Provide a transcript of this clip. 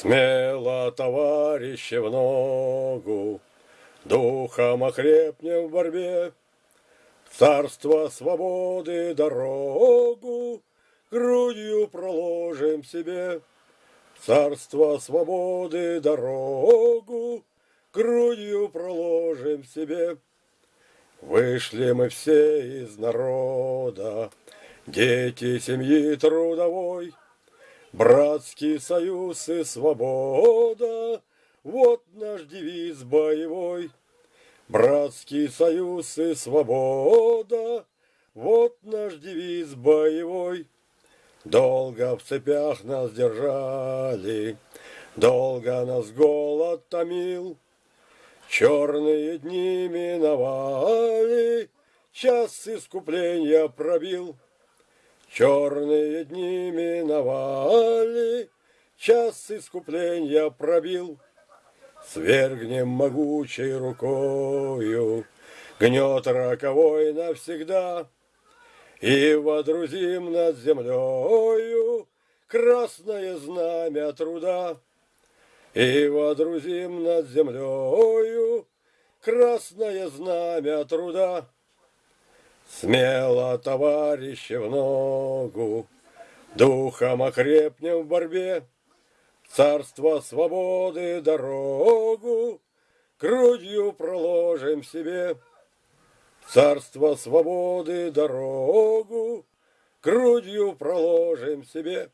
Смело, товарищи, в ногу, Духом окрепнем в борьбе, Царство свободы дорогу Грудью проложим себе. Царство свободы дорогу Грудью проложим себе. Вышли мы все из народа, Дети семьи трудовой, Братский союз и свобода, Вот наш девиз боевой. Братский союз и свобода, Вот наш девиз боевой. Долго в цепях нас держали, Долго нас голод томил, Черные дни миновали, Час искупления пробил. Черные дни миновали, Час искупления пробил. Свергнем могучей рукою Гнет роковой навсегда, И водрузим над землею Красное знамя труда. И водрузим над землею Красное знамя труда. Смело, товарищи, в ногу, Духом окрепнем в борьбе, Царство свободы дорогу Грудью проложим себе. Царство свободы дорогу Грудью проложим себе.